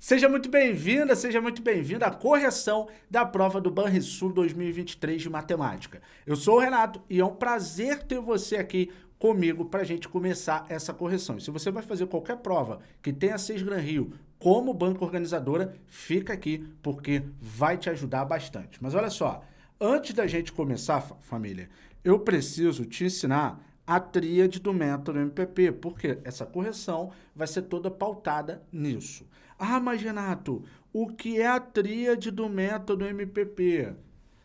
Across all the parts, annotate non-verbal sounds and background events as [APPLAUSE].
Seja muito bem-vinda, seja muito bem-vindo à correção da prova do Banrisul 2023 de Matemática. Eu sou o Renato e é um prazer ter você aqui comigo para a gente começar essa correção. E se você vai fazer qualquer prova que tenha 6 Gran Rio como banca organizadora, fica aqui porque vai te ajudar bastante. Mas olha só, antes da gente começar, família, eu preciso te ensinar a tríade do método MPP, porque essa correção vai ser toda pautada nisso. Ah, mas Renato, o que é a tríade do método MPP?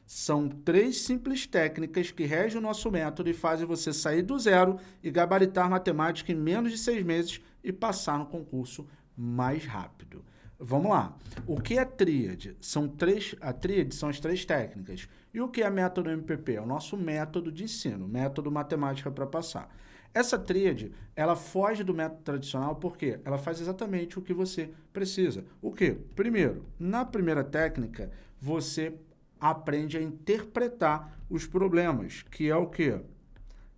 São três simples técnicas que regem o nosso método e fazem você sair do zero e gabaritar matemática em menos de seis meses e passar no concurso mais rápido. Vamos lá. O que é tríade? São três, a tríade são as três técnicas. E o que é método MPP? É o nosso método de ensino, método matemática para passar. Essa tríade, ela foge do método tradicional porque ela faz exatamente o que você precisa. O que? Primeiro, na primeira técnica, você aprende a interpretar os problemas, que é o que?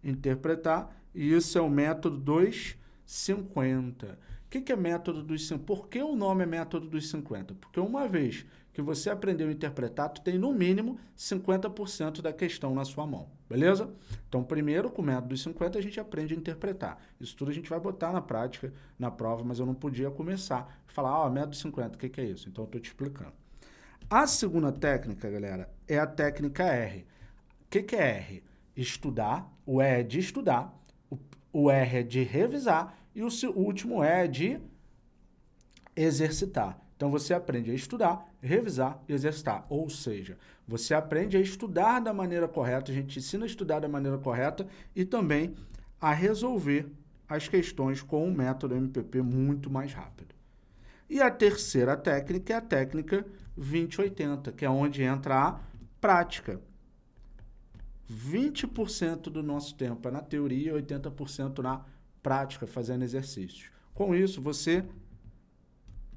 Interpretar, e isso é o método 250. O que, que é método dos 50? Por que o nome é método dos 50? Porque uma vez que você aprendeu a interpretar, tu tem no mínimo 50% da questão na sua mão, beleza? Então, primeiro, com o método dos 50, a gente aprende a interpretar. Isso tudo a gente vai botar na prática, na prova, mas eu não podia começar a falar, ó, oh, método 50, o que, que é isso? Então, eu estou te explicando. A segunda técnica, galera, é a técnica R. O que, que é R? Estudar, o E é de estudar, o, R é de revisar e o, último é de exercitar. Então, você aprende a estudar, revisar e exercitar. Ou seja, você aprende a estudar da maneira correta, a gente ensina a estudar da maneira correta e também a resolver as questões com o método MPP muito mais rápido. E a terceira técnica é a técnica 2080, que é onde entra a prática. 20% do nosso tempo é na teoria e 80% na prática, fazendo exercícios. Com isso, você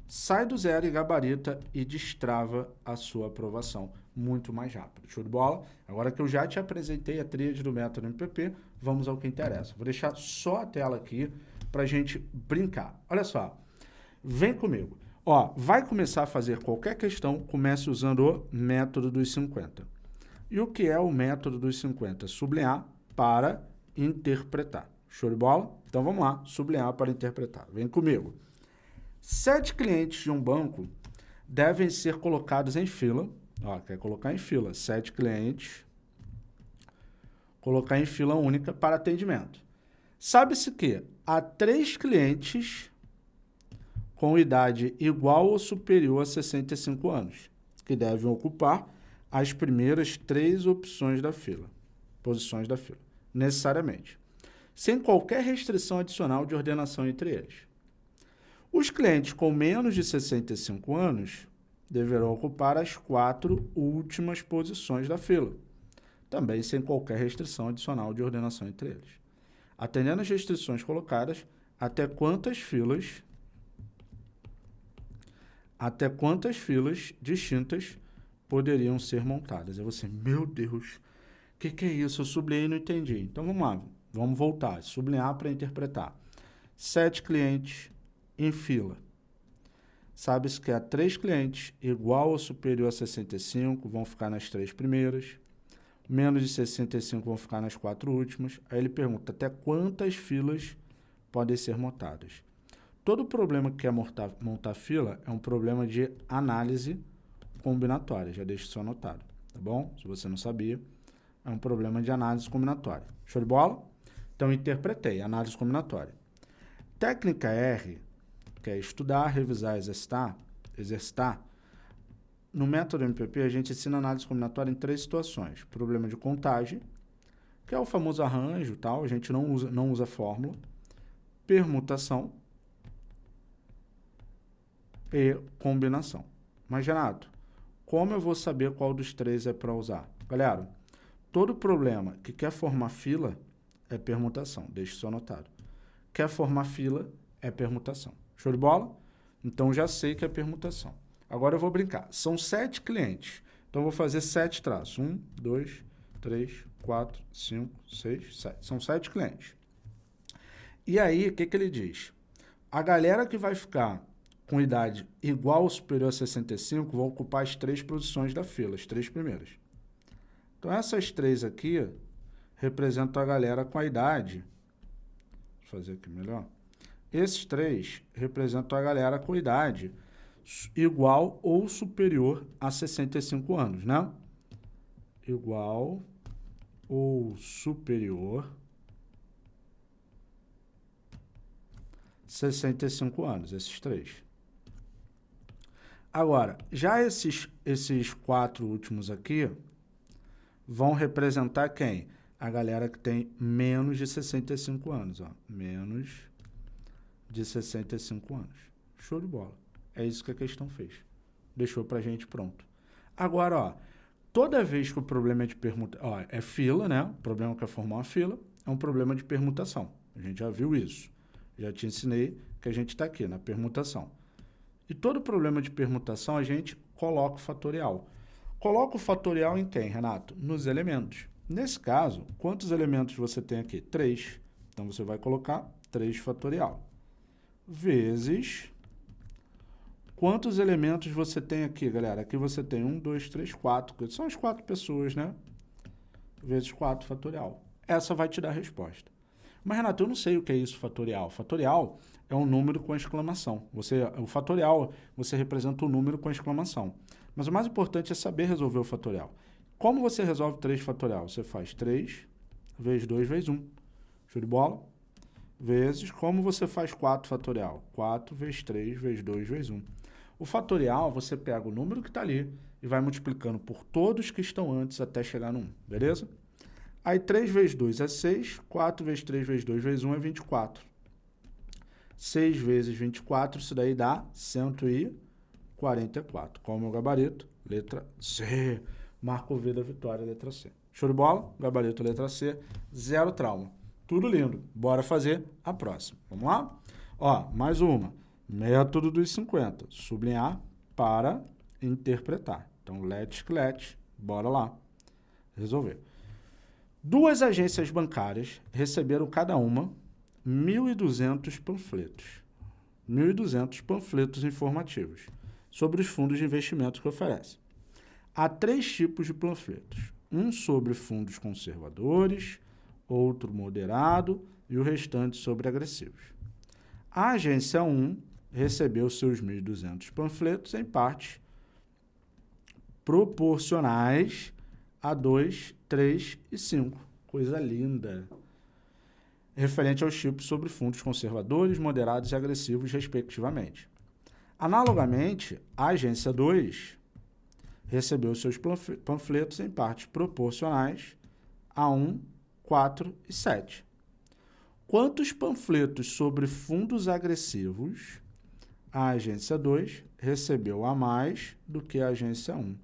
sai do zero e gabarita e destrava a sua aprovação muito mais rápido. Show de bola? Agora que eu já te apresentei a tríade do método MPP, vamos ao que interessa. Vou deixar só a tela aqui para a gente brincar. Olha só, vem comigo. Ó, vai começar a fazer qualquer questão, comece usando o método dos 50. E o que é o método dos 50? Sublinhar para interpretar. Show de bola? Então vamos lá, sublinhar para interpretar. Vem comigo. Sete clientes de um banco devem ser colocados em fila. Ó, quer colocar em fila. Sete clientes. Colocar em fila única para atendimento. Sabe-se que há três clientes com idade igual ou superior a 65 anos, que devem ocupar as primeiras três opções da fila, posições da fila, necessariamente, sem qualquer restrição adicional de ordenação entre eles. Os clientes com menos de 65 anos deverão ocupar as quatro últimas posições da fila, também sem qualquer restrição adicional de ordenação entre eles. Atendendo às restrições colocadas, até quantas filas até quantas filas distintas poderiam ser montadas. Aí você, meu Deus, o que, que é isso? Eu sublinhei e não entendi. Então vamos lá, vamos voltar, sublinhar para interpretar. Sete clientes em fila. Sabe-se que há três clientes igual ou superior a 65 vão ficar nas três primeiras, menos de 65 vão ficar nas quatro últimas. Aí ele pergunta até quantas filas podem ser montadas. Todo problema que é montar, montar fila é um problema de análise combinatória. Já deixo isso anotado, tá bom? Se você não sabia, é um problema de análise combinatória. Show de bola? Então, interpretei, análise combinatória. Técnica R, que é estudar, revisar, exercitar, exercitar. No método MPP, a gente ensina análise combinatória em três situações. Problema de contagem, que é o famoso arranjo, tal, a gente não usa, não usa fórmula. Permutação, e combinação. Mas, Renato, como eu vou saber qual dos três é para usar? Galera, todo problema que quer formar fila é permutação. Deixe isso anotado. Quer formar fila é permutação. Show de bola? Então, já sei que é permutação. Agora eu vou brincar. São sete clientes. Então, eu vou fazer sete traços. Um, dois, três, quatro, cinco, seis, sete. São sete clientes. E aí, o que, que ele diz? A galera que vai ficar com idade igual ou superior a 65 vão ocupar as três posições da fila, as três primeiras. Então, essas três aqui representam a galera com a idade. Eu fazer aqui melhor. Esses três representam a galera com idade igual ou superior a 65 anos, né? Igual ou superior 65 anos, esses três. Agora, já esses, esses quatro últimos aqui vão representar quem? A galera que tem menos de 65 anos, ó. Menos de 65 anos. Show de bola. É isso que a questão fez. Deixou pra gente pronto. Agora, ó, toda vez que o problema é de permutação, é fila, né? O problema que é formar uma fila é um problema de permutação. A gente já viu isso. Já te ensinei que a gente está aqui na permutação. E todo problema de permutação a gente coloca o fatorial. Coloca o fatorial em quem, Renato? Nos elementos. Nesse caso, quantos elementos você tem aqui? 3. Então, você vai colocar 3 fatorial. Vezes... Quantos elementos você tem aqui, galera? Aqui você tem 1, 2, 3, 4. São as quatro pessoas, né? Vezes 4 fatorial. Essa vai te dar a resposta. Mas, Renato, eu não sei o que é isso fatorial. Fatorial é um número com exclamação. Você, o fatorial, você representa o um número com exclamação. Mas o mais importante é saber resolver o fatorial. Como você resolve 3 fatorial? Você faz 3 vezes 2 vezes 1. Show de bola? Vezes, como você faz 4 fatorial? 4 vezes 3 vezes 2 vezes 1. O fatorial, você pega o número que está ali e vai multiplicando por todos que estão antes até chegar no 1, beleza? Aí 3 vezes 2 é 6, 4 vezes 3 vezes 2 vezes 1 é 24. 6 vezes 24, isso daí dá 144. Qual é o meu gabarito? Letra C. Marco V da vitória, letra C. Show de bola? Gabarito, letra C. Zero trauma. Tudo lindo. Bora fazer a próxima. Vamos lá? Ó, mais uma. Método dos 50. Sublinhar para interpretar. Então, let, let. Bora lá. Resolver. Duas agências bancárias receberam cada uma 1.200 panfletos. 1.200 panfletos informativos sobre os fundos de investimento que oferecem. Há três tipos de panfletos. Um sobre fundos conservadores, outro moderado e o restante sobre agressivos. A agência 1 recebeu seus 1.200 panfletos em partes proporcionais a 2, 3 e 5. Coisa linda referente aos tipos sobre fundos conservadores, moderados e agressivos, respectivamente. Analogamente, a agência 2 recebeu seus panfletos em partes proporcionais a 1, 4 e 7. Quantos panfletos sobre fundos agressivos a agência 2 recebeu a mais do que a agência 1?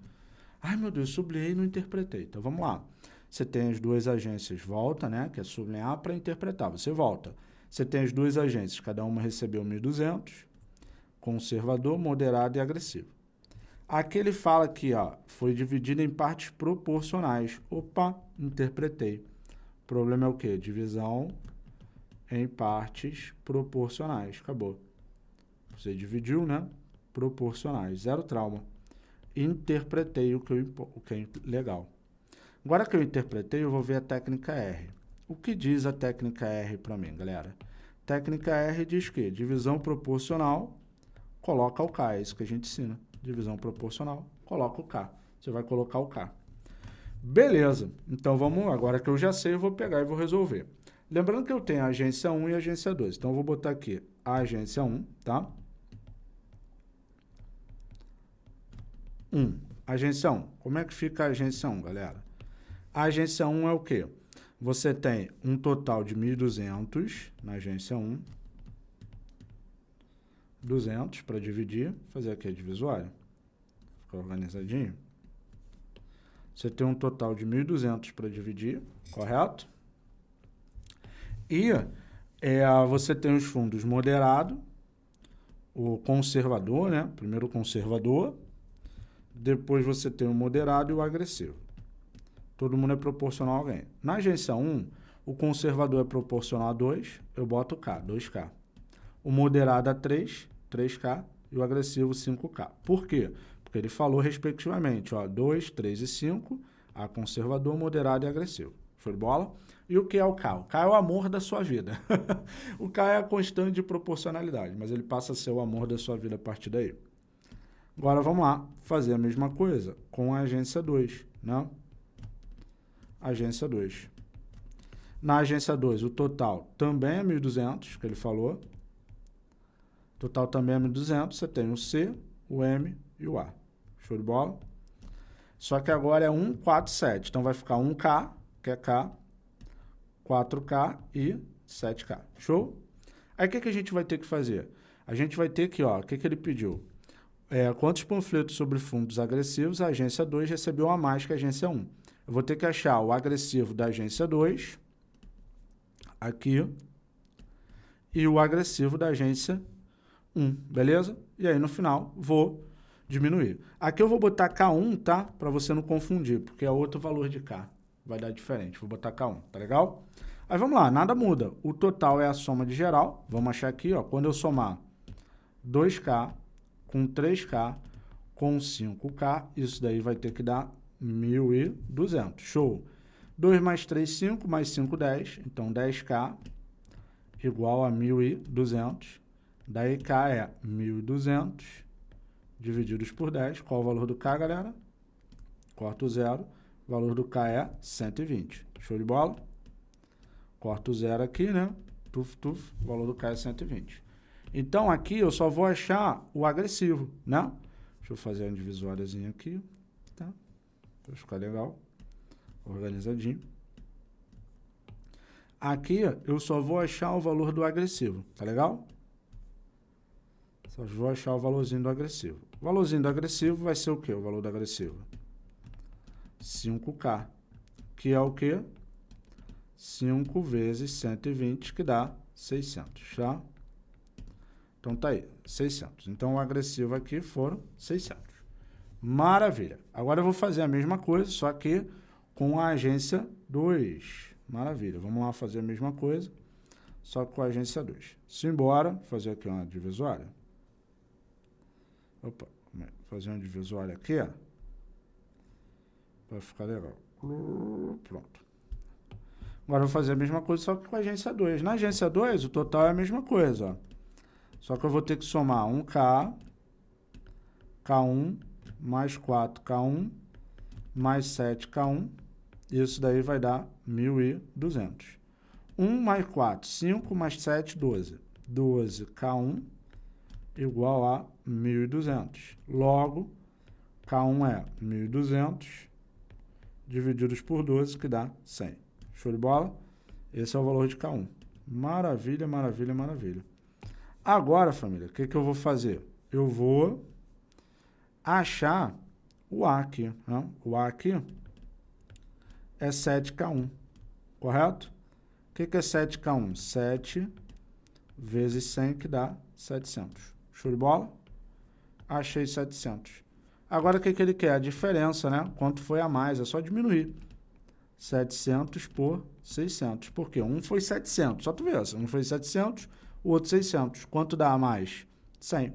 Ai, meu Deus, sublinhei e não interpretei. Então, vamos lá. Você tem as duas agências volta, né, que é sublinhar para interpretar. Você volta. Você tem as duas agências, cada uma recebeu 1.200, conservador, moderado e agressivo. Aqui ele fala que ó, foi dividido em partes proporcionais. Opa, interpretei. O problema é o quê? Divisão em partes proporcionais. Acabou. Você dividiu, né? Proporcionais. Zero trauma. Interpretei o que, eu, o que é legal. Agora que eu interpretei, eu vou ver a técnica R. O que diz a técnica R para mim, galera? Técnica R diz que divisão proporcional, coloca o K, é isso que a gente ensina. Divisão proporcional, coloca o K. Você vai colocar o K. Beleza, então vamos, agora que eu já sei, eu vou pegar e vou resolver. Lembrando que eu tenho a agência 1 e a agência 2, então eu vou botar aqui a agência 1, tá? 1. Agência 1. Como é que fica a agência 1, galera? A agência 1 é o quê? Você tem um total de 1.200 na agência 1. 200 para dividir, fazer aqui a divisória. Ficar organizadinho. Você tem um total de 1.200 para dividir, correto? E é, você tem os fundos moderado, o conservador, né? Primeiro o conservador, depois você tem o moderado e o agressivo. Todo mundo é proporcional a alguém. Na agência 1, o conservador é proporcional a 2, eu boto K, 2K. O moderado a 3, 3K. e o agressivo 5K. Por quê? Porque ele falou respectivamente, ó, 2, 3 e 5, a conservador, moderado e agressivo. De bola? E o que é o K? O K é o amor da sua vida. [LAUGHS] o K é a constante de proporcionalidade, mas ele passa a ser o amor da sua vida a partir daí. Agora vamos lá fazer a mesma coisa com a agência 2, né? Agência 2. Na agência 2, o total também é 1.200, que ele falou. Total também é 1.200. Você tem o C, o M e o A. Show de bola? Só que agora é 147. Então vai ficar 1K, que é K, 4K e 7K. Show? Aí o que, que a gente vai ter que fazer? A gente vai ter que, ó, o que, que ele pediu? É, quantos panfletos sobre fundos agressivos a agência 2 recebeu a mais que a agência 1? Eu vou ter que achar o agressivo da agência 2 aqui e o agressivo da agência 1, beleza? E aí no final vou diminuir. Aqui eu vou botar K1, tá? Para você não confundir, porque é outro valor de K. Vai dar diferente. Vou botar K1, tá legal? Aí vamos lá, nada muda. O total é a soma de geral. Vamos achar aqui, ó, quando eu somar 2K com 3K com 5K, isso daí vai ter que dar 1.200. Show! 2 mais 3, 5, mais 5, 10. Então, 10K igual a 1.200. Daí, K é 1.200 divididos por 10. Qual o valor do K, galera? Corta o zero. O valor do K é 120. Show de bola? Corta o zero aqui, né? Tuf, tuf. O valor do K é 120. Então, aqui eu só vou achar o agressivo, né? Deixa eu fazer uma divisóriazinha aqui, tá? Para ficar legal organizadinho. Aqui eu só vou achar o valor do agressivo, tá legal? Só vou achar o valorzinho do agressivo. O valorzinho do agressivo vai ser o quê? O valor do agressivo? 5K, que é o quê? 5 vezes 120, que dá 600, tá? Então tá aí, 600. Então o agressivo aqui foram 600. Maravilha. Agora eu vou fazer a mesma coisa, só que com a agência 2. Maravilha. Vamos lá fazer a mesma coisa, só com a agência 2. Simbora, fazer aqui uma divisória. Opa, fazer uma divisória aqui, ó. Vai ficar legal. Pronto. Agora eu vou fazer a mesma coisa, só que com a agência 2. Na agência 2, o total é a mesma coisa. Só que eu vou ter que somar 1K, K1, mais 4K1, mais 7K1, isso daí vai dar 1.200. 1 mais 4, 5 mais 7, 12. 12K1 igual a 1.200. Logo, K1 é 1.200 divididos por 12, que dá 100. Show de bola? Esse é o valor de K1. Maravilha, maravilha, maravilha. Agora, família, o que, que eu vou fazer? Eu vou achar o A aqui. Né? O A aqui é 7K1, correto? O que, que é 7K1? 7 vezes 100, que dá 700. Show de bola? Achei 700. Agora, o que, que ele quer? A diferença, né? Quanto foi a mais? É só diminuir. 700 por 600. Por quê? Um foi 700. Só tu vê, um foi 700, o outro 600. Quanto dá a mais? 100.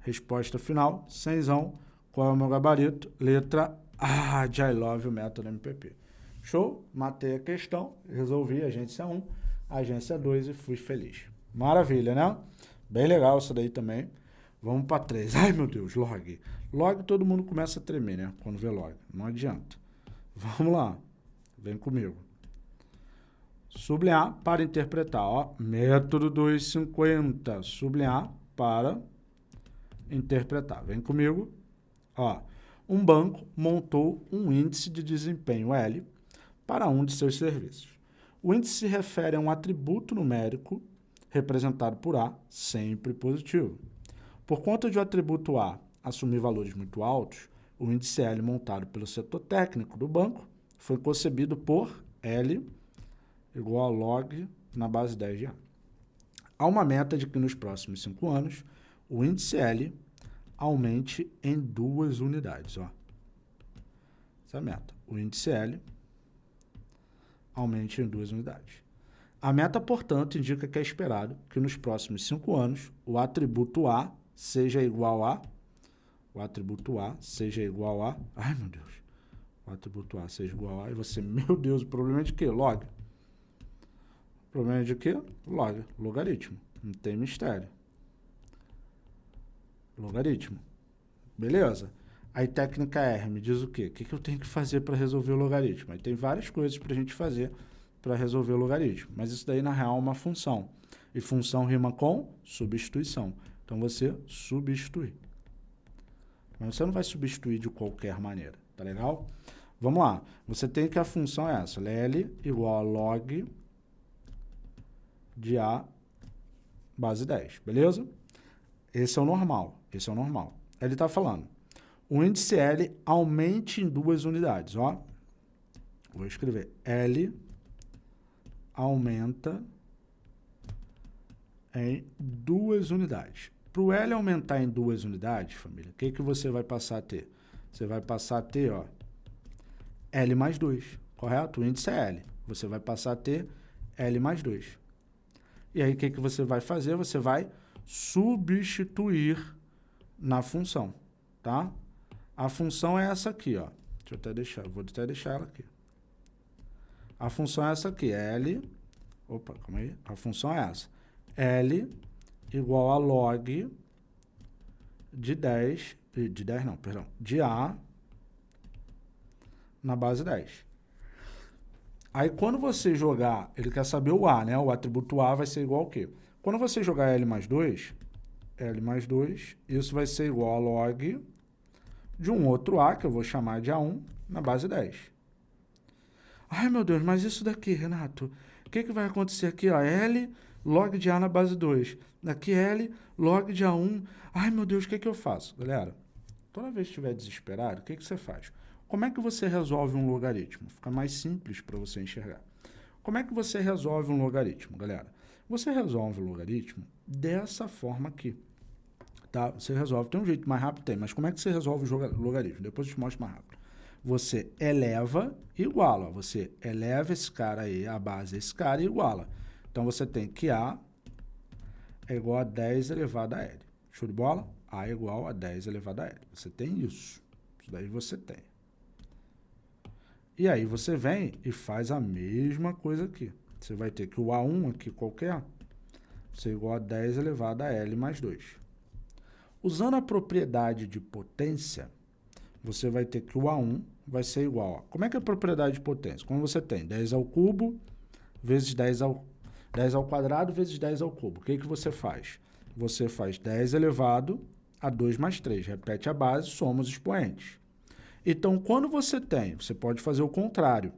Resposta final, 100. Qual é o meu gabarito? Letra ah, de I Love o método MPP. Show? Matei a questão, resolvi agência 1, agência 2 e fui feliz. Maravilha, né? Bem legal isso daí também. Vamos para 3. [LAUGHS] Ai, meu Deus, log. Log todo mundo começa a tremer, né? Quando vê log. Não adianta. Vamos lá. Vem comigo. Sublinhar para interpretar. Ó, método 250. Sublinhar para interpretar. Vem comigo. Ó, um banco montou um índice de desempenho L para um de seus serviços. O índice se refere a um atributo numérico representado por A, sempre positivo. Por conta de o atributo A assumir valores muito altos, o índice L montado pelo setor técnico do banco foi concebido por L igual a log na base 10 de A. Há uma meta de que nos próximos cinco anos o índice L aumente em duas unidades. Ó. Essa é a meta. O índice L aumente em duas unidades. A meta, portanto, indica que é esperado que nos próximos cinco anos o atributo A seja igual a... O atributo A seja igual a... Ai, meu Deus. O atributo A seja igual a... E você, [LAUGHS] meu Deus, o problema é de quê? Log. O problema é de quê? Log. Logaritmo. Não tem mistério. Logaritmo. Beleza. Aí técnica R me diz o quê? O que, eu tenho que fazer para resolver o logaritmo? Aí tem várias coisas para a gente fazer para resolver o logaritmo. Mas isso daí, na real, é uma função. E função rima com substituição. Então, você substitui. Mas você não vai substituir de qualquer maneira, tá legal? Vamos lá. Você tem que a função é essa. L igual a log de A base 10, beleza? Esse é o normal. Esse é o normal. Ele está falando o índice L aumente em duas unidades. Ó. Vou escrever L aumenta em duas unidades. Para o L aumentar em duas unidades, família, o que, que você vai passar a ter? Você vai passar a ter ó, L mais 2, correto? O índice é L. Você vai passar a ter L mais 2. E aí, o que, que você vai fazer? Você vai substituir na função, tá? A função é essa aqui, ó. Deixa eu até deixar, vou até deixar ela aqui. A função é essa aqui, L, opa, calma aí, a função é essa. L igual a log de 10, de 10 não, perdão, de A na base 10. Aí quando você jogar, ele quer saber o A, né? O atributo A vai ser igual ao quê? Quando você jogar L mais 2, L mais 2, isso vai ser igual a log de um outro A, que eu vou chamar de A1, na base 10. Ai, meu Deus, mas isso daqui, Renato, o que, que vai acontecer aqui? Ó, L log de A na base 2. Aqui L log de A1. Ai, meu Deus, o que, que eu faço? Galera, toda vez que estiver desesperado, o que, que você faz? Como é que você resolve um logaritmo? Fica mais simples para você enxergar. Como é que você resolve um logaritmo, galera? Você resolve o logaritmo dessa forma aqui tá? Você resolve. Tem um jeito mais rápido? Tem. Mas como é que você resolve o logaritmo? Depois eu te mostro mais rápido. Você eleva e iguala. Você eleva esse cara aí, a base esse cara e iguala. Então, você tem que A é igual a 10 elevado a L. Show de bola? A é igual a 10 elevado a L. Você tem isso. Isso daí você tem. E aí você vem e faz a mesma coisa aqui. Você vai ter que o A1 aqui qualquer ser igual a 10 elevado a L mais 2. Usando a propriedade de potência, você vai ter que o A1 vai ser igual a... Como é que é a propriedade de potência? Quando você tem 10 ao cubo vezes 10 ao, 10 ao quadrado vezes 10 ao cubo. O que, que você faz? Você faz 10 elevado a 2 mais 3. Repete a base, soma os expoentes. Então, quando você tem, você pode fazer o contrário.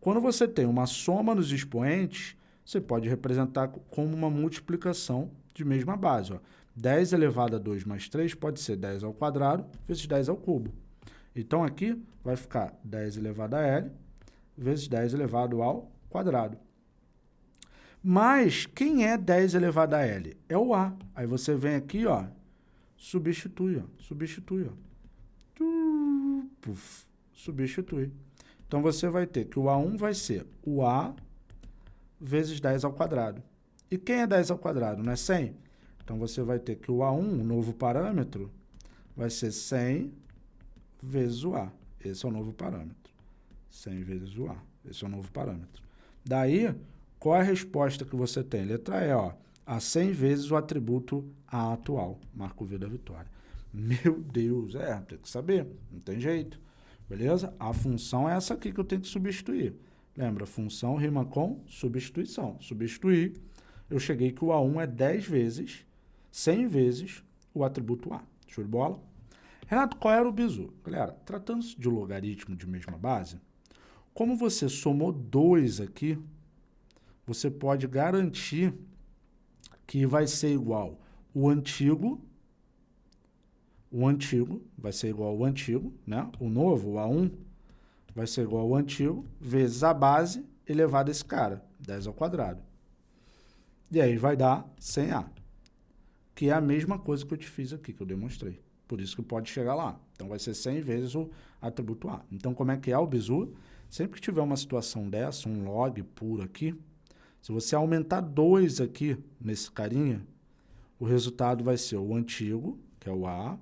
Quando você tem uma soma nos expoentes, você pode representar como uma multiplicação de mesma base. Ó. 10 elevado a 2 mais 3 pode ser 10 ao quadrado vezes 10 ao cubo. Então, aqui vai ficar 10 elevado a L vezes 10 elevado ao quadrado. Mas quem é 10 elevado a L? É o A. Aí você vem aqui, ó, substitui, ó, substitui, ó. Puf, substitui. Então, você vai ter que o A1 vai ser o A vezes 10 ao quadrado. E quem é 10 ao quadrado? Não é 100? Então, você vai ter que o A1, o novo parâmetro, vai ser 100 vezes o A. Esse é o novo parâmetro. 100 vezes o A. Esse é o novo parâmetro. Daí, qual é a resposta que você tem? Letra E, ó. A 100 vezes o atributo A atual. Marco V da vitória. Meu Deus, é, tem que saber. Não tem jeito. Beleza? A função é essa aqui que eu tenho que substituir. Lembra, função rima com substituição. Substituir, eu cheguei que o A1 é 10 vezes 100 vezes o atributo A. Show de bola? Renato, qual era o bizu? Galera, tratando-se de logaritmo de mesma base, como você somou 2 aqui, você pode garantir que vai ser igual o antigo, o antigo vai ser igual ao antigo, né? O novo, o A1, vai ser igual ao antigo, vezes a base elevado a esse cara, 10 ao quadrado. E aí vai dar 100A que é a mesma coisa que eu te fiz aqui, que eu demonstrei. Por isso que pode chegar lá. Então, vai ser 100 vezes o atributo A. Então, como é que é o bizu? Sempre que tiver uma situação dessa, um log puro aqui, Se você aumentar 2 aqui nesse carinha, o resultado vai ser o antigo, que é o A,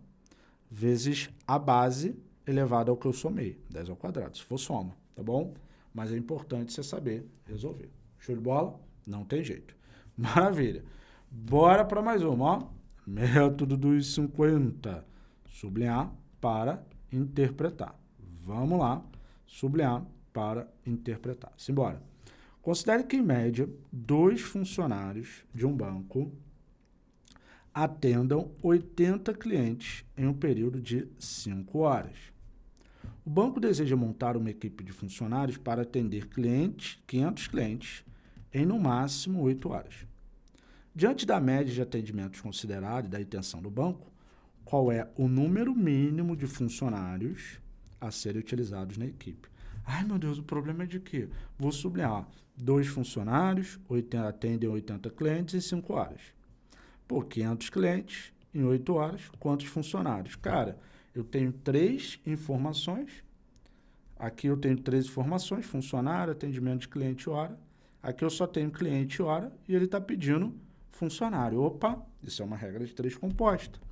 vezes a base elevada ao que eu somei, 10 ao quadrado, se for soma, tá bom? Mas é importante você saber resolver. Show de bola? Não tem jeito. [LAUGHS] Maravilha. Bora para mais uma, ó. Método dos 50. Sublinhar para interpretar. Vamos lá. Sublinhar para interpretar. Simbora. Considere que, em média, dois funcionários de um banco atendam 80 clientes em um período de 5 horas. O banco deseja montar uma equipe de funcionários para atender clientes, 500 clientes, em no máximo 8 horas. Diante da média de atendimentos considerada e da intenção do banco, qual é o número mínimo de funcionários a serem utilizados na equipe? Ai, meu Deus, o problema é de quê? Vou sublinhar. Dois funcionários 80, atendem 80 clientes em 5 horas. Por 500 clientes em 8 horas, quantos funcionários? Cara, eu tenho três informações. Aqui eu tenho três informações, funcionário, atendimento de cliente hora. Aqui eu só tenho cliente hora e ele está pedindo funcionário. Opa, isso é uma regra de três composta.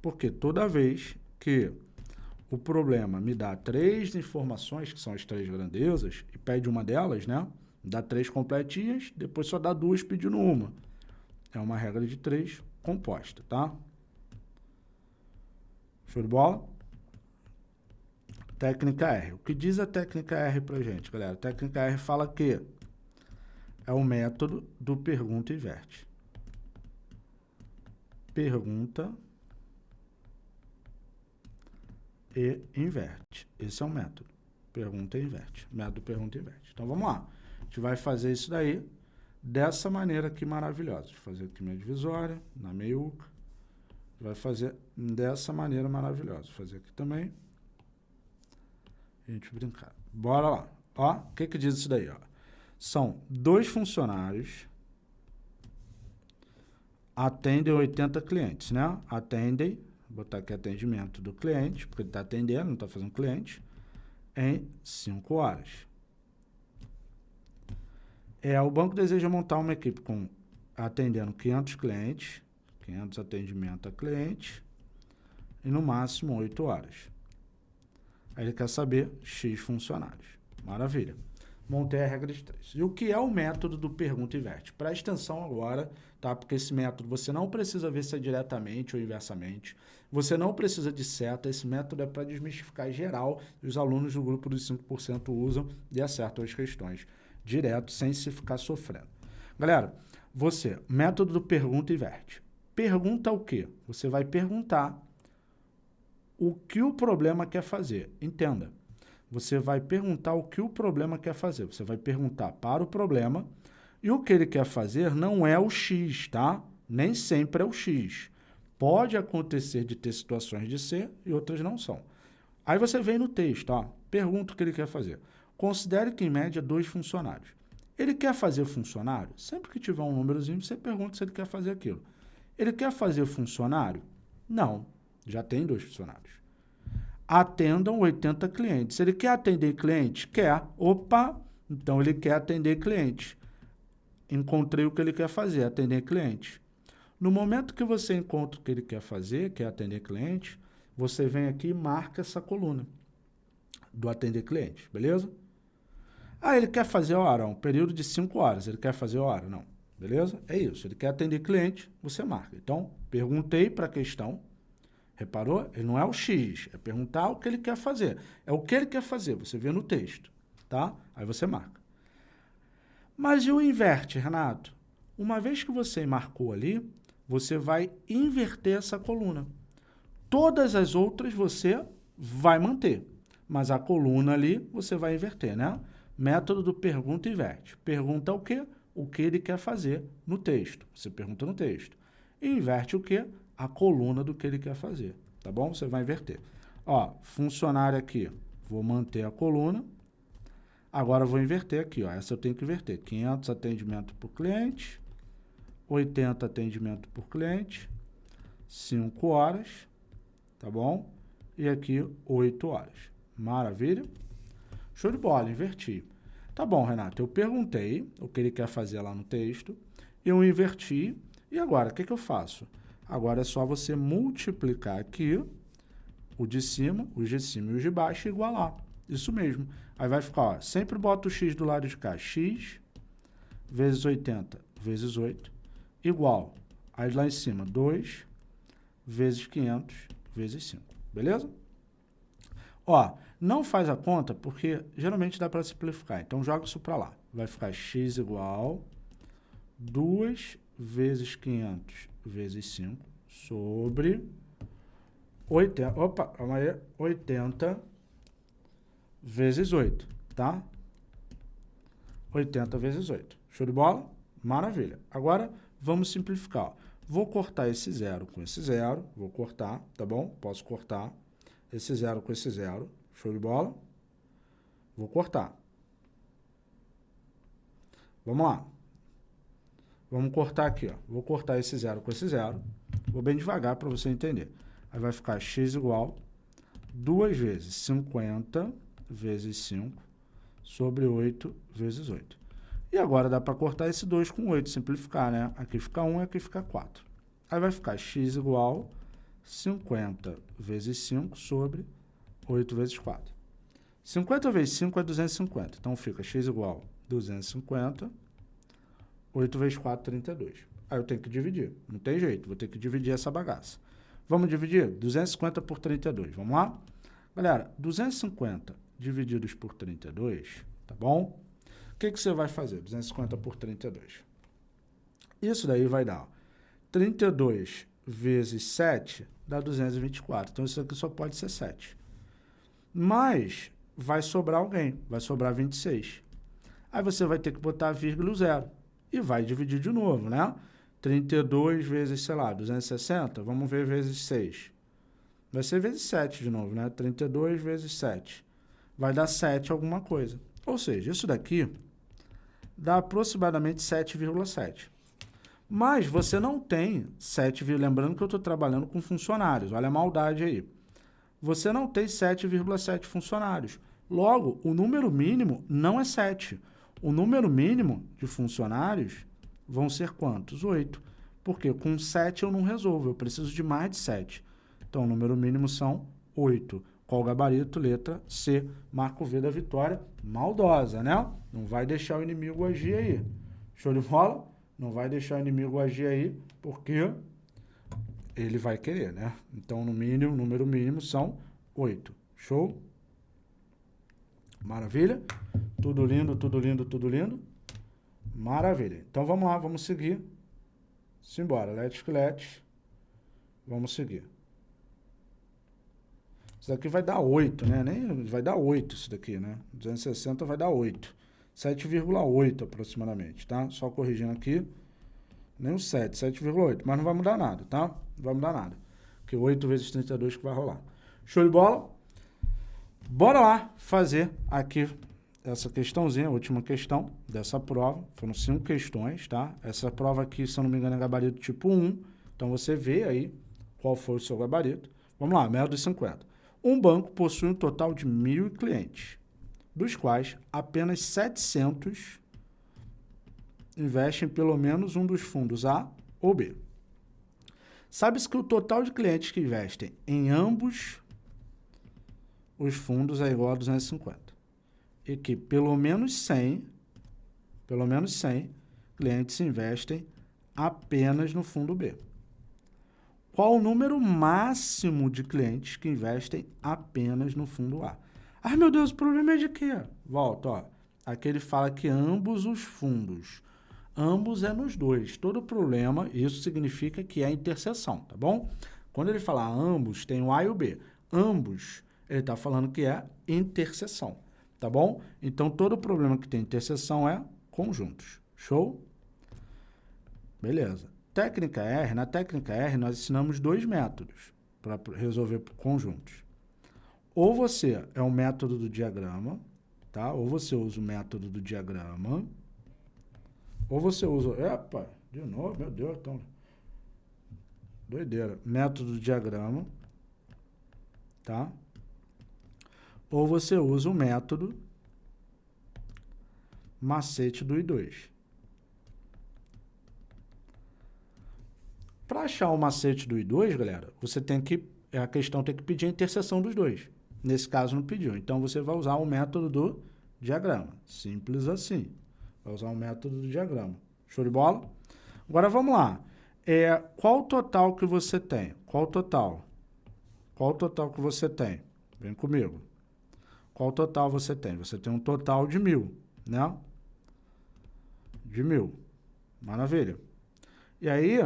Porque toda vez que o problema me dá três informações, que são as três grandezas, e pede uma delas, né? Dá três completinhas, depois só dá duas pedindo uma. É uma regra de três composta, tá? Show de bola? Técnica R. O que diz a técnica R pra gente, galera? A técnica R fala que é o método do pergunta inverte. Pergunta e inverte. Esse é o método. Pergunta e inverte. Método pergunta e inverte. Então vamos lá. A gente vai fazer isso daí dessa maneira aqui maravilhosa. Vou fazer aqui minha divisória, na meiuca vai fazer dessa maneira maravilhosa. Vou fazer aqui também. A gente brincar. Bora lá. Ó, o que que diz isso daí, ó? São dois funcionários atendem 80 clientes, né? Atendem, botar aqui atendimento do cliente, porque ele está atendendo, não está fazendo cliente, em 5 horas. É, o banco deseja montar uma equipe com atendendo 500 clientes 500 atendimento a cliente e no máximo 8 horas. Aí ele quer saber X funcionários. Maravilha. Montei a regra de 3. E o que é o método do pergunta e inverte? Presta atenção agora, tá? Porque esse método você não precisa ver se é diretamente ou inversamente. Você não precisa de seta. Esse método é para desmistificar geral os alunos do grupo dos 5% usam e acertam as questões direto, sem se ficar sofrendo. Galera, você, método do pergunta e inverte. Pergunta o quê? Você vai perguntar o que o problema quer fazer. Entenda. Você vai perguntar o que o problema quer fazer. Você vai perguntar para o problema e o que ele quer fazer não é o X, tá? Nem sempre é o X. Pode acontecer de ter situações de ser e outras não são. Aí você vem no texto, ó, pergunta o que ele quer fazer. Considere que, em média, dois funcionários. Ele quer fazer funcionário? Sempre que tiver um númerozinho, você pergunta se ele quer fazer aquilo. Ele quer fazer funcionário? Não, já tem dois funcionários. Atendam 80 clientes. Ele quer atender cliente? Quer. Opa, então ele quer atender cliente. Encontrei o que ele quer fazer, atender cliente. No momento que você encontra o que ele quer fazer, que atender cliente, você vem aqui e marca essa coluna do atender cliente, beleza? Ah, ele quer fazer hora, um período de 5 horas, ele quer fazer hora? Não. Beleza? É isso. Ele quer atender cliente, você marca. Então, perguntei para a questão. Reparou? Ele não é o X, é perguntar o que ele quer fazer. É o que ele quer fazer, você vê no texto, tá? Aí você marca. Mas e o inverte, Renato? Uma vez que você marcou ali, você vai inverter essa coluna. Todas as outras você vai manter, mas a coluna ali você vai inverter, né? Método do pergunta e inverte. Pergunta o quê? o que ele quer fazer no texto. Você pergunta no texto. E inverte o quê? A coluna do que ele quer fazer. Tá bom? Você vai inverter. Ó, funcionário aqui, vou manter a coluna. Agora vou inverter aqui, ó. Essa eu tenho que inverter. 500 atendimento por cliente, 80 atendimento por cliente, 5 horas, tá bom? E aqui 8 horas. Maravilha? Show de bola, inverti. Tá bom, Renato, eu perguntei o que ele quer fazer lá no texto, eu inverti, e agora, o que, que eu faço? Agora é só você multiplicar aqui o de cima, os de cima e os de baixo e igualar. Isso mesmo. Aí vai ficar, ó, sempre bota o x do lado de cá, x vezes 80 vezes 8, igual, aí lá em cima, 2 vezes 500 vezes 5, beleza? Ó, não faz a conta porque geralmente dá para simplificar, então joga isso para lá. Vai ficar x igual 2 vezes 500 vezes 5 sobre 80, opa, calma aí, 80 vezes 8, tá? 80 vezes 8. Show de bola? Maravilha. Agora, vamos simplificar. Vou cortar esse zero com esse zero. Vou cortar, tá bom? Posso cortar esse zero com esse zero. Show de bola? Vou cortar. Vamos lá. Vamos cortar aqui, ó. Vou cortar esse zero com esse zero. Vou bem devagar para você entender. Aí vai ficar x igual 2 vezes 50 vezes 5 sobre 8 vezes 8. E agora dá para cortar esse 2 com 8, simplificar, né? Aqui fica 1 e aqui fica 4. Aí vai ficar x igual 50 vezes 5 sobre 8 vezes 4. 50 vezes 5 é 250. Então fica x igual 250, 8 vezes 4, 32. Aí eu tenho que dividir. Não tem jeito, vou ter que dividir essa bagaça. Vamos dividir? 250 por 32. Vamos lá? Galera, 250 divididos por 32, tá bom? O que, que você vai fazer? 250 por 32. Isso daí vai dar 32 vezes 7 dá 224. Então, isso aqui só pode ser 7. Mas vai sobrar alguém, vai sobrar 26. Aí você vai ter que botar vírgula zero e vai dividir de novo, né? 32 vezes, sei lá, 260, vamos ver vezes 6. Vai ser vezes 7 de novo, né? 32 vezes 7. Vai dar 7 alguma coisa. Ou seja, isso daqui dá aproximadamente 7,7. Mas você não tem 7, lembrando que eu estou trabalhando com funcionários, olha a maldade aí. Você não tem 7,7 funcionários. Logo, o número mínimo não é 7. O número mínimo de funcionários vão ser quantos? 8. Porque com 7 eu não resolvo, eu preciso de mais de 7. Então, o número mínimo são 8. Qual gabarito? Letra C. Marco V da vitória. Maldosa, né? Não vai deixar o inimigo agir aí. Show de bola? Não vai deixar o inimigo agir aí, porque ele vai querer, né? Então, no mínimo, número mínimo são 8. Show? Maravilha? Tudo lindo, tudo lindo, tudo lindo. Maravilha. Então, vamos lá, vamos seguir. Simbora. Let's, let's. Vamos seguir. Isso daqui vai dar 8, né? Nem, vai dar 8 isso daqui, né? 260 vai dar 8. 7,8 aproximadamente, tá? Só corrigindo aqui. Nem o 7, 7,8. Mas não vai mudar nada, tá? Não vai mudar nada. Porque 8 vezes 32 que vai rolar. Show de bola? Bora lá fazer aqui essa questãozinha, a última questão dessa prova. Foram cinco questões, tá? Essa prova aqui, se eu não me engano, é gabarito tipo 1. Então, você vê aí qual foi o seu gabarito. Vamos lá, método de 50. Um banco possui um total de mil clientes, dos quais apenas 700 investem em pelo menos um dos fundos A ou B. Sabe-se que o total de clientes que investem em ambos os fundos é igual a 250. E que pelo menos 100, pelo menos 100 clientes investem apenas no fundo B. Qual o número máximo de clientes que investem apenas no fundo A? Ah, meu Deus, o problema é de quê? Volta, ó. Aqui ele fala que ambos os fundos. Ambos é nos dois. Todo problema, isso significa que é interseção, tá bom? Quando ele fala ambos, tem o A e o B. Ambos, ele está falando que é interseção, tá bom? Então, todo problema que tem interseção é conjuntos. Show? Beleza. Técnica R, na técnica R, nós ensinamos dois métodos para resolver conjuntos. Ou você é um método do diagrama, tá? Ou você usa o método do diagrama, ou você usa... Epa, de novo, meu Deus, então... Doideira. Método do diagrama, tá? Ou você usa o método macete do I2. Para achar o macete do I2, galera, você tem que, a questão tem que pedir a interseção dos dois. Nesse caso não pediu. Então você vai usar o método do diagrama. Simples assim. Vai usar o método do diagrama. Show de bola? Agora vamos lá. É, qual o total que você tem? Qual o total? Qual o total que você tem? Vem comigo. Qual total você tem? Você tem um total de mil, né? De mil. Maravilha. E aí,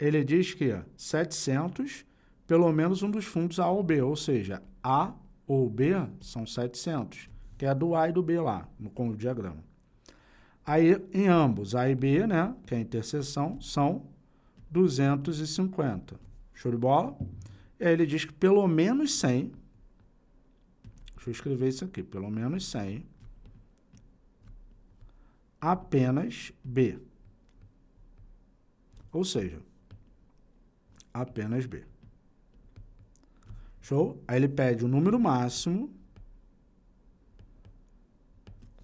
ele diz que 700, pelo menos um dos fundos A ou B, ou seja, A ou B são 700, que é do A e do B lá, no, com o diagrama. Aí, em ambos, A e B, né, que é a interseção, são 250. Show de bola? E aí ele diz que pelo menos 100, deixa eu escrever isso aqui, pelo menos 100, apenas B. Ou seja, apenas B. Show? Aí ele pede o número máximo,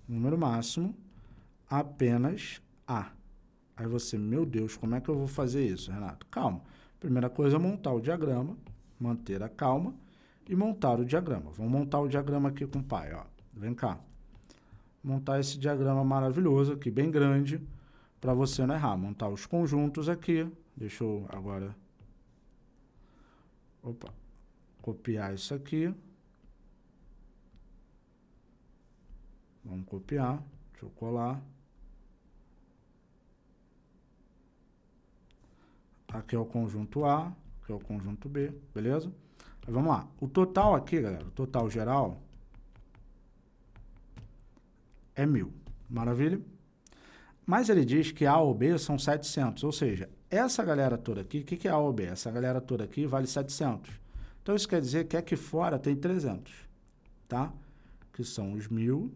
número máximo, apenas A. Aí você, meu Deus, como é que eu vou fazer isso, Renato? Calma. Primeira coisa é montar o diagrama, manter a calma e montar o diagrama. Vamos montar o diagrama aqui com o pai, ó. Vem cá. Montar esse diagrama maravilhoso aqui, bem grande, para você não errar. Montar os conjuntos aqui. Deixa eu agora Opa. Copiar isso aqui. Vamos copiar. Deixa eu colar. Aqui é o conjunto A, aqui é o conjunto B, beleza? Mas vamos lá. O total aqui, galera, o total geral é mil. Maravilha? Mas ele diz que A ou B são 700, ou seja, essa galera toda aqui, o que, que é A ou B? Essa galera toda aqui vale 700. Então, isso quer dizer que aqui fora tem 300, tá? Que são os 1.000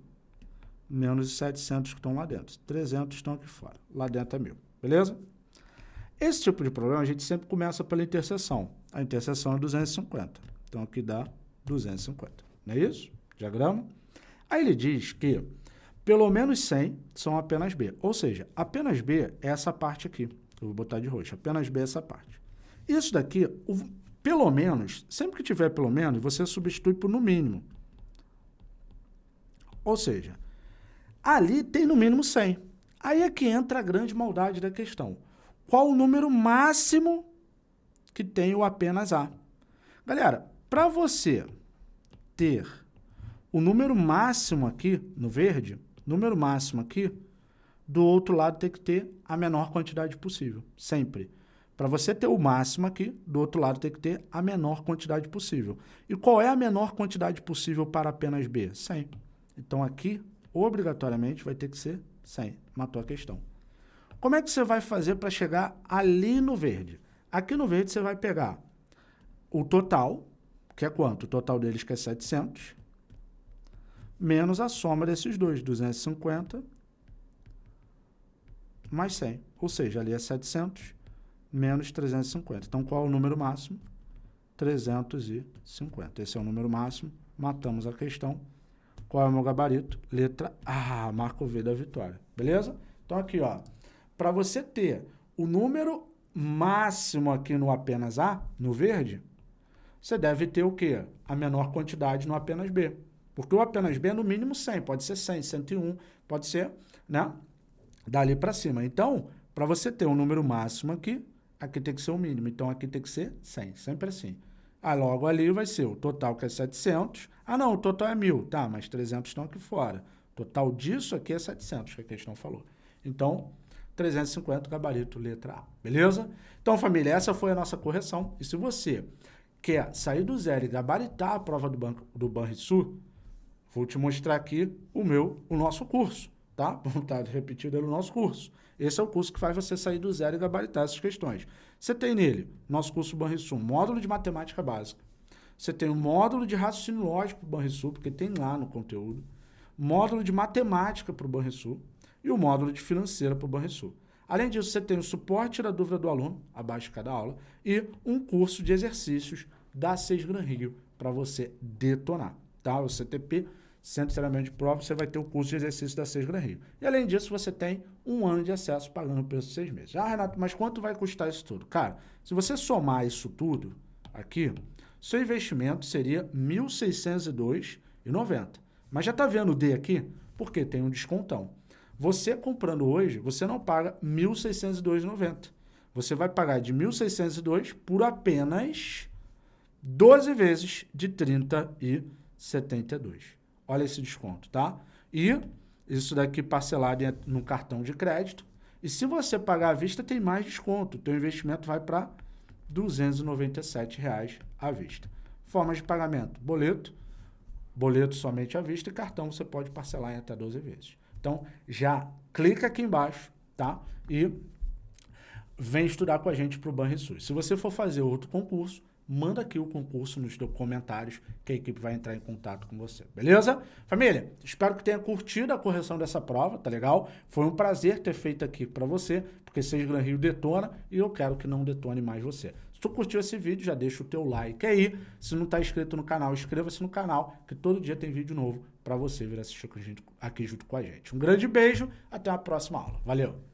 menos os 700 que estão lá dentro. 300 estão aqui fora. Lá dentro é 1.000, beleza? Esse tipo de problema a gente sempre começa pela interseção. A interseção é 250. Então, aqui dá 250. Não é isso? Diagrama? Aí ele diz que pelo menos 100 são apenas B. Ou seja, apenas B é essa parte aqui. Eu vou botar de roxo. Apenas B é essa parte. Isso daqui, o, pelo menos, sempre que tiver pelo menos, você substitui por no mínimo. Ou seja, ali tem no mínimo 100. Aí é que entra a grande maldade da questão. Qual o número máximo que tem o apenas A? Galera, para você ter o número máximo aqui no verde, número máximo aqui, do outro lado tem que ter a menor quantidade possível, sempre. Para você ter o máximo aqui, do outro lado tem que ter a menor quantidade possível. E qual é a menor quantidade possível para apenas B? 100. Então aqui, obrigatoriamente, vai ter que ser 100. Matou a questão. Como é que você vai fazer para chegar ali no verde? Aqui no verde você vai pegar o total, que é quanto? O total deles que é 700, menos a soma desses dois, 250 mais 100. Ou seja, ali é 700 menos 350. Então, qual é o número máximo? 350. Esse é o número máximo. Matamos a questão. Qual é o meu gabarito? Letra A. Marco V da vitória. Beleza? Então, aqui, ó. Para você ter o número máximo aqui no apenas A, no verde, você deve ter o quê? A menor quantidade no apenas B. Porque o apenas B é no mínimo 100, pode ser 100, 101, pode ser, né? Dali para cima. Então, para você ter um número máximo aqui, aqui tem que ser o mínimo. Então, aqui tem que ser 100, sempre assim. Aí, logo ali vai ser o total que é 700. Ah, não, o total é 1.000. Tá, mas 300 estão aqui fora. Total disso aqui é 700, que a questão falou. Então, 350, gabarito, letra A. Beleza? Então, família, essa foi a nossa correção. E se você quer sair do zero e gabaritar a prova do, banco, do Banrisul, Vou te mostrar aqui o meu, o nosso curso, tá? [LAUGHS] Vamos estar repetindo no nosso curso. Esse é o curso que faz você sair do zero e gabaritar essas questões. Você tem nele, nosso curso Banrisul, módulo de matemática básica. Você tem o módulo de raciocínio lógico para o Banrisul, porque tem lá no conteúdo. Módulo de matemática para o Banrisul e o módulo de financeira para o Banrisul. Além disso, você tem o suporte da dúvida do aluno, abaixo de cada aula, e um curso de exercícios da Seis Gran Rio para você detonar, tá? O CTP Centro de Treinamento de Prova, você vai ter o curso de exercício da Seis Gran Rio. E além disso, você tem um ano de acesso pagando o preço de seis meses. Ah, Renato, mas quanto vai custar isso tudo? Cara, se você somar isso tudo aqui, seu investimento seria R$ 1.602,90. Mas já está vendo o D aqui? Porque tem um descontão. Você comprando hoje, você não paga R$ 1.602,90. Você vai pagar de R$ 1.602 por apenas 12 vezes de R$ 30,72. Olha esse desconto, tá? E isso daqui parcelado no cartão de crédito. E se você pagar à vista, tem mais desconto. O teu investimento vai para 297 reais à vista. Formas de pagamento, boleto, boleto somente à vista e cartão você pode parcelar em até 12 vezes. Então, já clica aqui embaixo, tá? E vem estudar com a gente para o Banrisul. Se você for fazer outro concurso, manda aqui o concurso nos comentários que a equipe vai entrar em contato com você, beleza? Família, espero que tenha curtido a correção dessa prova, tá legal? Foi um prazer ter feito aqui para você, porque Seis Gran Rio detona e eu quero que não detone mais você. Se tu curtiu esse vídeo, já deixa o teu like aí. Se não está inscrito no canal, inscreva-se no canal, que todo dia tem vídeo novo para você vir assistir aqui junto com a gente. Um grande beijo, até a próxima aula. Valeu!